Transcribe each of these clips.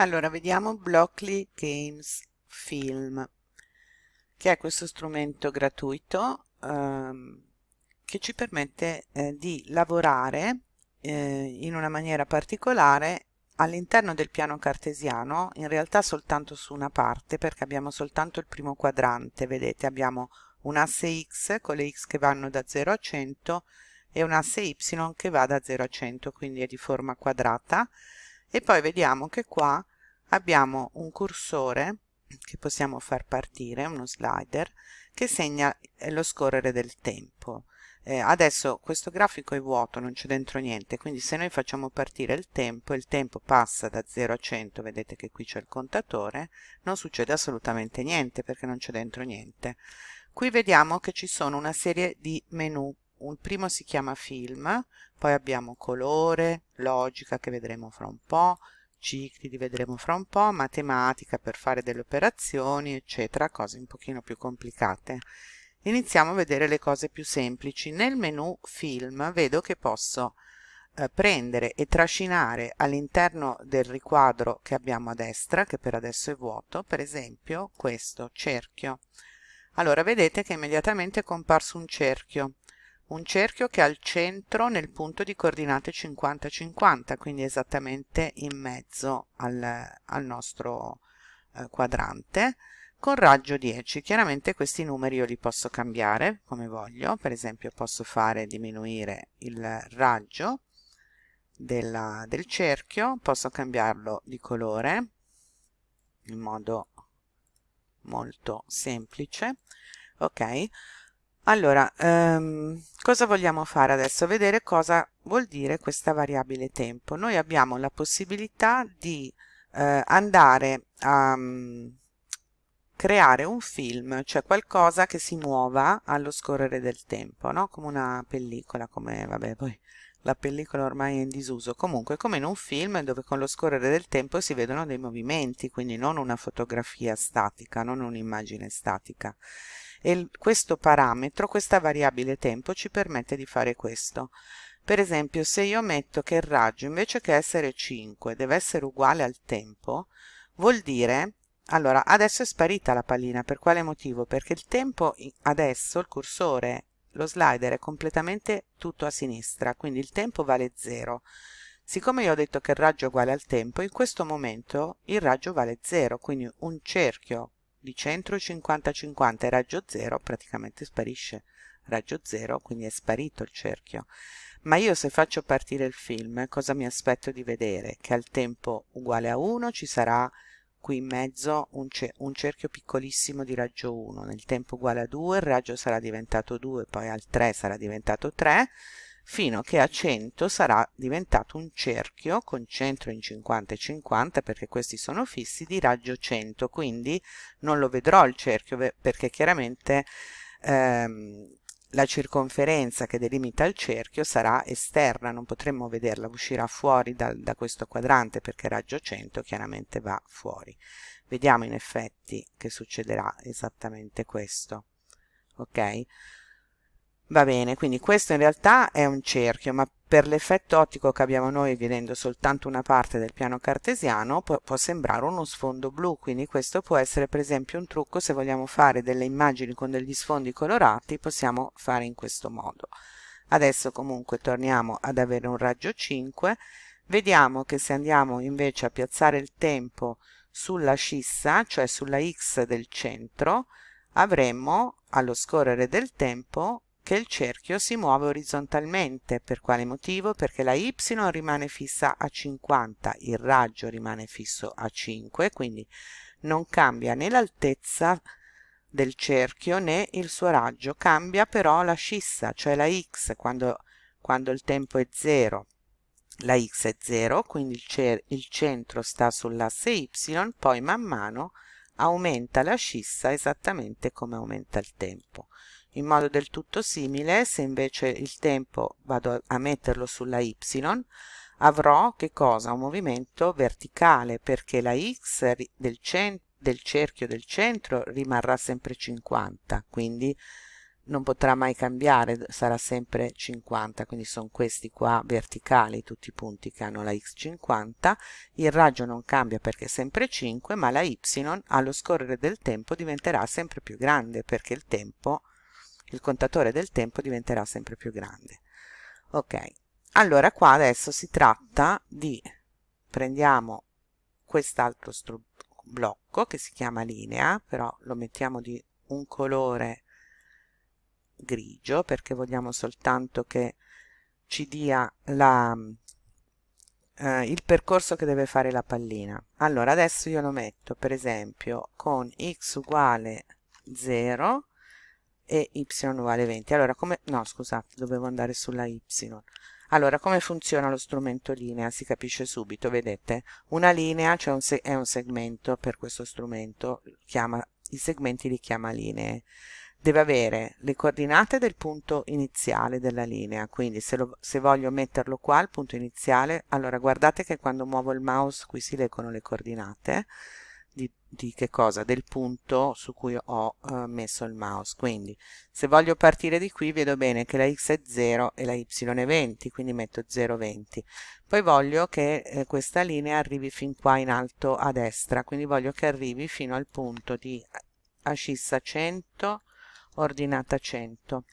Allora, vediamo Blockly Games Film, che è questo strumento gratuito ehm, che ci permette eh, di lavorare eh, in una maniera particolare all'interno del piano cartesiano, in realtà soltanto su una parte, perché abbiamo soltanto il primo quadrante, vedete, abbiamo un asse x con le x che vanno da 0 a 100 e un asse y che va da 0 a 100, quindi è di forma quadrata, e poi vediamo che qua abbiamo un cursore che possiamo far partire, uno slider, che segna eh, lo scorrere del tempo. Eh, adesso questo grafico è vuoto, non c'è dentro niente, quindi se noi facciamo partire il tempo, il tempo passa da 0 a 100, vedete che qui c'è il contatore, non succede assolutamente niente perché non c'è dentro niente. Qui vediamo che ci sono una serie di menu il primo si chiama film, poi abbiamo colore, logica che vedremo fra un po', cicli li vedremo fra un po', matematica per fare delle operazioni, eccetera, cose un pochino più complicate. Iniziamo a vedere le cose più semplici. Nel menu film vedo che posso eh, prendere e trascinare all'interno del riquadro che abbiamo a destra, che per adesso è vuoto, per esempio questo cerchio. Allora vedete che immediatamente è comparso un cerchio un cerchio che ha il centro nel punto di coordinate 50-50, quindi esattamente in mezzo al, al nostro eh, quadrante, con raggio 10. Chiaramente questi numeri io li posso cambiare come voglio, per esempio posso fare diminuire il raggio della, del cerchio, posso cambiarlo di colore in modo molto semplice, ok? Allora, ehm, cosa vogliamo fare adesso? Vedere cosa vuol dire questa variabile tempo. Noi abbiamo la possibilità di eh, andare a um, creare un film, cioè qualcosa che si muova allo scorrere del tempo, no? Come una pellicola, come, vabbè, poi la pellicola ormai è in disuso, comunque come in un film dove con lo scorrere del tempo si vedono dei movimenti, quindi non una fotografia statica, non un'immagine statica e questo parametro, questa variabile tempo ci permette di fare questo. Per esempio se io metto che il raggio invece che essere 5 deve essere uguale al tempo, vuol dire allora, adesso è sparita la pallina, per quale motivo? Perché il tempo adesso, il cursore, lo slider è completamente tutto a sinistra, quindi il tempo vale 0. Siccome io ho detto che il raggio è uguale al tempo, in questo momento il raggio vale 0, quindi un cerchio di centro 50-50 e raggio 0 praticamente sparisce. Raggio 0 quindi è sparito il cerchio. Ma io se faccio partire il film cosa mi aspetto di vedere? che al tempo uguale a 1 ci sarà qui in mezzo un, un, cerchio piccolissimo di raggio 1 nel tempo uguale a 2 il raggio sarà diventato 2 poi al 3 sarà diventato 3 fino che a 100 sarà diventato un cerchio con centro in 50 e 50 perché questi sono fissi di raggio 100 quindi non lo vedrò il cerchio perché chiaramente ehm, la circonferenza che delimita il cerchio sarà esterna, non potremmo vederla, uscirà fuori da, da questo quadrante perché raggio 100 chiaramente va fuori. Vediamo in effetti che succederà esattamente questo. Ok? Va bene, quindi questo in realtà è un cerchio, ma per l'effetto ottico che abbiamo noi vedendo soltanto una parte del piano cartesiano può, può, sembrare uno sfondo blu, quindi questo può essere per esempio un trucco se vogliamo fare delle immagini con degli sfondi colorati, possiamo fare in questo modo. Adesso comunque torniamo ad avere un raggio 5, vediamo che se andiamo invece a piazzare il tempo sulla scissa, cioè sulla x del centro, avremmo allo scorrere del tempo che il cerchio si muove orizzontalmente. Per quale motivo? Perché la y rimane fissa a 50, il raggio rimane fisso a 5, quindi non cambia né l'altezza del cerchio né il suo raggio, cambia però la scissa, cioè la x, quando, quando il tempo è 0 la x è 0, quindi il, il centro sta sull'asse y, poi man mano aumenta la scissa esattamente come aumenta il tempo in modo del tutto simile se invece il tempo vado a metterlo sulla y avrò che cosa? un movimento verticale perché la x del, del cerchio del centro rimarrà sempre 50 quindi non potrà mai cambiare, sarà sempre 50, quindi sono questi qua verticali, tutti i punti che hanno la x 50, il raggio non cambia perché è sempre 5, ma la y allo scorrere del tempo diventerà sempre più grande perché il tempo, il contatore del tempo diventerà sempre più grande. Ok, allora qua adesso si tratta di, prendiamo quest'altro blocco che si chiama linea, però lo mettiamo di un colore grigio perché vogliamo soltanto che ci dia la, eh, il percorso che deve fare la pallina. Allora adesso io lo metto per esempio con x uguale 0 e y uguale 20. Allora come... no scusate, dovevo andare sulla y. Allora, come funziona lo strumento linea? Si capisce subito, vedete? Una linea cioè un è un segmento per questo strumento, chiama, i segmenti li chiama linee deve avere le coordinate del punto iniziale della linea quindi se, lo, se voglio metterlo qua al punto iniziale allora guardate che quando muovo il mouse qui si leggono le coordinate di, di che cosa? del punto su cui ho uh, messo il mouse. Quindi se voglio partire di qui vedo bene che la x è 0 e la y è 20 quindi metto 0 20 poi voglio che eh, questa linea arrivi fin qua in alto a destra quindi voglio che arrivi fino al punto di ascissa 100 ordinata 100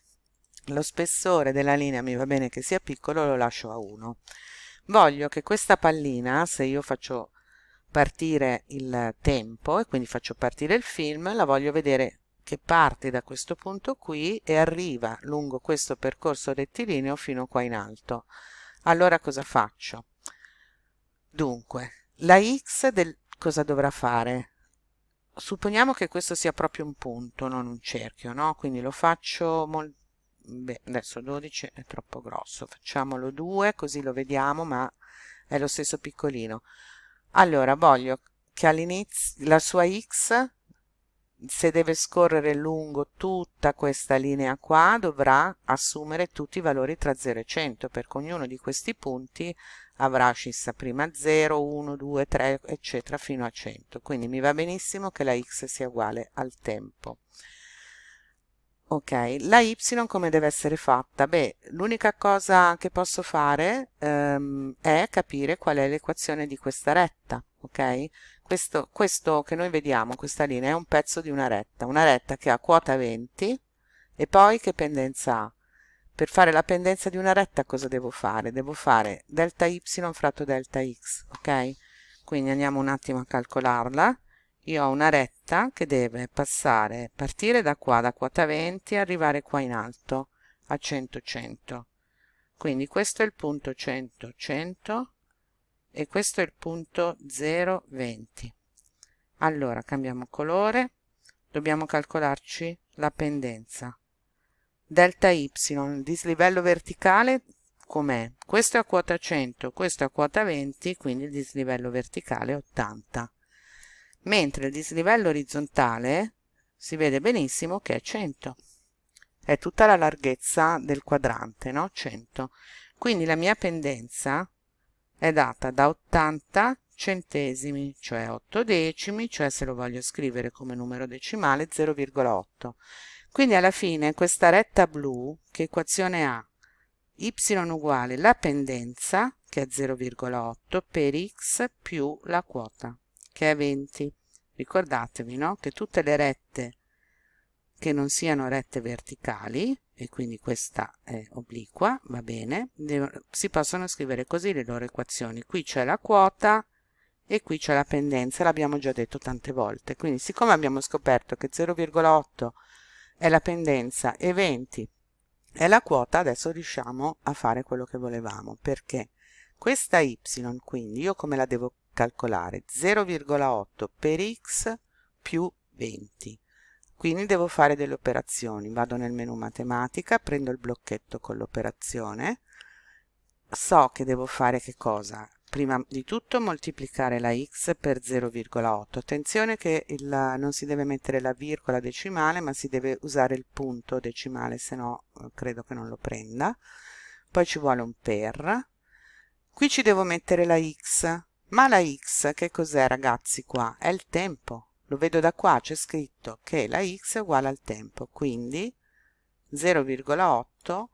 lo spessore della linea mi va bene che sia piccolo lo lascio a 1 voglio che questa pallina se io faccio partire il tempo e quindi faccio partire il film la voglio vedere che parte da questo punto qui e arriva lungo questo percorso rettilineo fino qua in alto allora cosa faccio dunque la x del cosa dovrà fare supponiamo che questo sia proprio un punto, non un cerchio, no? Quindi lo faccio. Beh, adesso 12 è troppo grosso, facciamolo 2 così lo vediamo, ma è lo stesso piccolino. Allora, voglio che all'inizio la sua x, se deve scorrere lungo tutta questa linea qua, dovrà assumere tutti i valori tra 0 e 100, perché ognuno di questi punti avrà scissa prima 0, 1, 2, 3, eccetera, fino a 100. Quindi mi va benissimo che la x sia uguale al tempo. Ok, la y come deve essere fatta? Beh, l'unica cosa che posso fare ehm, è capire qual è l'equazione di questa retta, ok? Questo, questo che noi vediamo, questa linea, è un pezzo di una retta, una retta che ha quota 20 e poi che pendenza ha? Per fare la pendenza di una retta cosa devo fare? Devo fare delta y fratto delta x, ok? Quindi andiamo un attimo a calcolarla. Io ho una retta che deve passare, partire da qua, da quota 20, e arrivare qua in alto, a 100, 100. Quindi questo è il punto 100, 100 e questo è il punto 0, 20. Allora, cambiamo colore, dobbiamo calcolarci la pendenza delta y, il dislivello verticale com'è? Questo è a quota 100, questo è a quota 20, quindi il dislivello verticale è 80. Mentre il dislivello orizzontale si vede benissimo che è 100. È tutta la larghezza del quadrante, no? 100. Quindi la mia pendenza è data da 80 centesimi, cioè 8 decimi, cioè se lo voglio scrivere come numero decimale 0,8. Quindi alla fine questa retta blu, che equazione ha? y uguale la pendenza, che è 0,8, per x più la quota, che è 20. Ricordatevi no? che tutte le rette che non siano rette verticali, e quindi questa è obliqua, va bene, si possono scrivere così le loro equazioni. Qui c'è la quota e qui c'è la pendenza, l'abbiamo già detto tante volte. Quindi siccome abbiamo scoperto che 0,8 è la pendenza e 20 è la quota, adesso riusciamo a fare quello che volevamo, perché questa y quindi io come la devo calcolare? 0,8 per x più 20. Quindi devo fare delle operazioni, vado nel menu matematica, prendo il blocchetto con l'operazione, so che devo fare che cosa? prima di tutto moltiplicare la x per 0,8 attenzione che il, non si deve mettere la virgola decimale ma si deve usare il punto decimale se no eh, credo che non lo prenda poi ci vuole un per qui ci devo mettere la x ma la x che cos'è ragazzi qua? è il tempo. Lo vedo da qua c'è scritto che la x è uguale al tempo quindi 0,8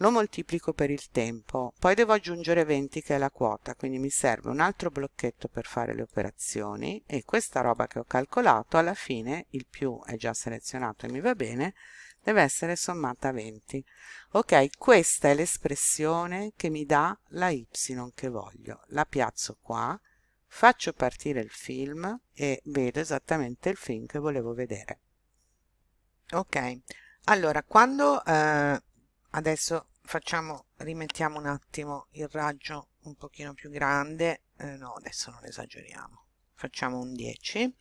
lo moltiplico per il tempo, poi devo aggiungere 20 che è la quota, quindi mi serve un altro blocchetto per fare le operazioni. E questa roba che ho calcolato alla fine, il più è già selezionato e mi va bene, deve essere sommata a 20. Ok, questa è l'espressione che mi dà la y che voglio. La piazzo qua, faccio partire il film e vedo esattamente il film che volevo vedere. Ok, allora quando eh, adesso facciamo rimettiamo un attimo il raggio un pochino più grande eh, no adesso non esageriamo facciamo un 10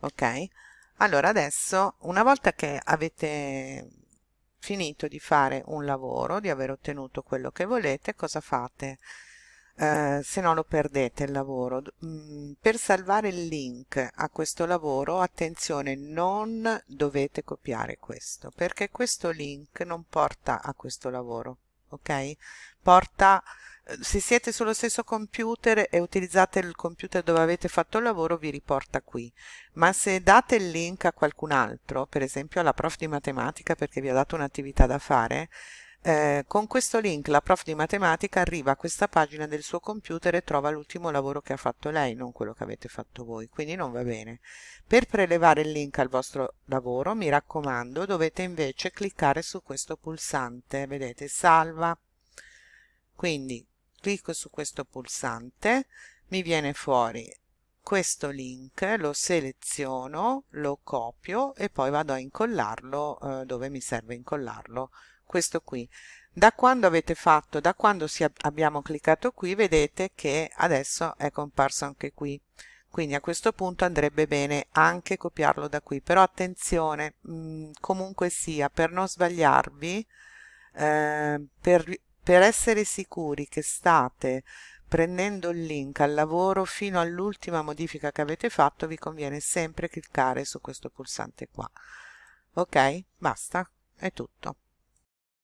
ok allora adesso una volta che avete finito di fare un lavoro di aver ottenuto quello che volete cosa fate? Eh, se no lo perdete il lavoro. Mm, per salvare il link a questo lavoro attenzione non dovete copiare questo perché questo link non porta a questo lavoro ok? Porta se siete sullo stesso computer e utilizzate il computer dove avete fatto il lavoro vi riporta qui ma se date il link a qualcun altro per esempio alla prof di matematica perché vi ha dato un'attività da fare eh, con questo link la prof di matematica arriva a questa pagina del suo computer e trova l'ultimo lavoro che ha fatto lei, non quello che avete fatto voi, quindi non va bene. Per prelevare il link al vostro lavoro, mi raccomando, dovete invece cliccare su questo pulsante, vedete, salva. Quindi clicco su questo pulsante, mi viene fuori questo link, lo seleziono, lo copio e poi vado a incollarlo eh, dove mi serve incollarlo. Questo qui. Da quando avete fatto da quando si abbiamo cliccato qui vedete che adesso è comparso anche qui. Quindi a questo punto andrebbe bene anche copiarlo da qui. Però attenzione mh, mm, comunque sia per non sbagliarvi eh, per, per essere sicuri che state prendendo il link al lavoro fino all'ultima modifica che avete fatto vi conviene sempre cliccare su questo pulsante qua. Ok? Basta. È tutto